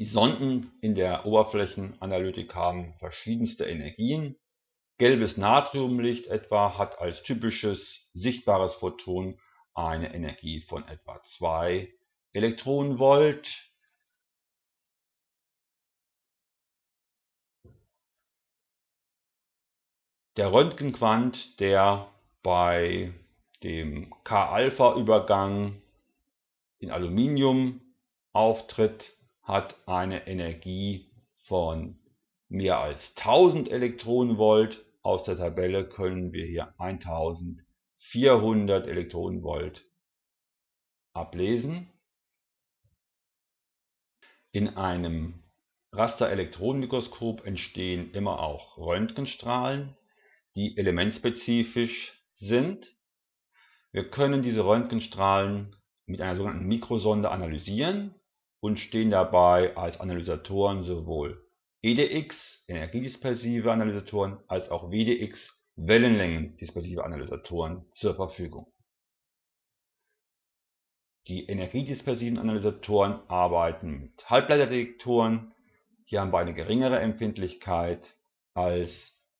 Die Sonden in der Oberflächenanalytik haben verschiedenste Energien. Gelbes Natriumlicht etwa hat als typisches sichtbares Photon eine Energie von etwa 2 Elektronenvolt. Der Röntgenquant, der bei dem K-Alpha-Übergang in Aluminium auftritt, hat eine Energie von mehr als 1000 Elektronenvolt. Aus der Tabelle können wir hier 1400 Elektronenvolt ablesen. In einem Rasterelektronenmikroskop entstehen immer auch Röntgenstrahlen, die elementspezifisch sind. Wir können diese Röntgenstrahlen mit einer sogenannten Mikrosonde analysieren und stehen dabei als Analysatoren sowohl EDX, energiedispersive Analysatoren, als auch WDX, Wellenlängendispersive Analysatoren zur Verfügung. Die energiedispersiven Analysatoren arbeiten mit Halbleiterdetektoren. Hier haben wir eine geringere Empfindlichkeit als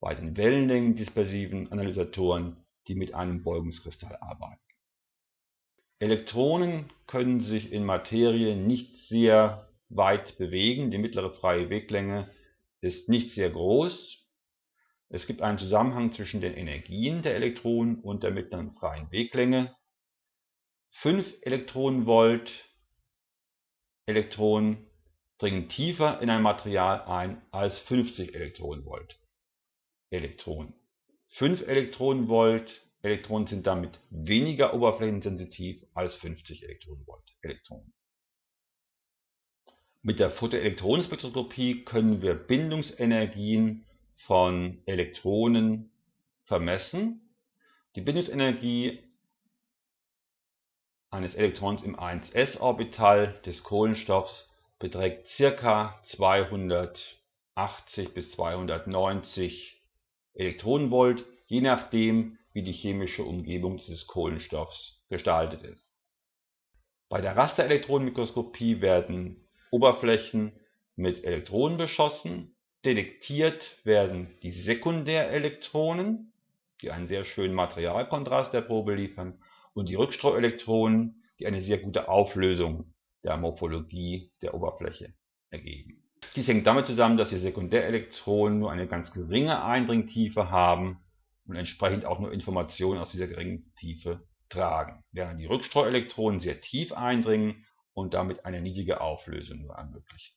bei den wellenlängendispersiven Analysatoren, die mit einem Beugungskristall arbeiten. Elektronen können sich in Materie nicht sehr weit bewegen. Die mittlere freie Weglänge ist nicht sehr groß. Es gibt einen Zusammenhang zwischen den Energien der Elektronen und der mittleren freien Weglänge. 5 Elektronenvolt Elektronen dringen tiefer in ein Material ein als 50 Elektronenvolt Elektronen. 5 Elektronenvolt Elektronen sind damit weniger oberflächensensitiv als 50 Elektronenvolt Elektronen. Mit der Photoelektronenspektroskopie können wir Bindungsenergien von Elektronen vermessen. Die Bindungsenergie eines Elektrons im 1s-Orbital des Kohlenstoffs beträgt ca. 280 bis 290 Elektronenvolt, je nachdem wie die chemische Umgebung dieses Kohlenstoffs gestaltet ist. Bei der Rasterelektronenmikroskopie werden Oberflächen mit Elektronen beschossen. Detektiert werden die Sekundärelektronen, die einen sehr schönen Materialkontrast der Probe liefern, und die Rückstreuelektronen, die eine sehr gute Auflösung der Morphologie der Oberfläche ergeben. Dies hängt damit zusammen, dass die Sekundärelektronen nur eine ganz geringe Eindringtiefe haben und entsprechend auch nur Informationen aus dieser geringen Tiefe tragen, während die Rückstreuelektronen sehr tief eindringen und damit eine niedrige Auflösung nur ermöglichen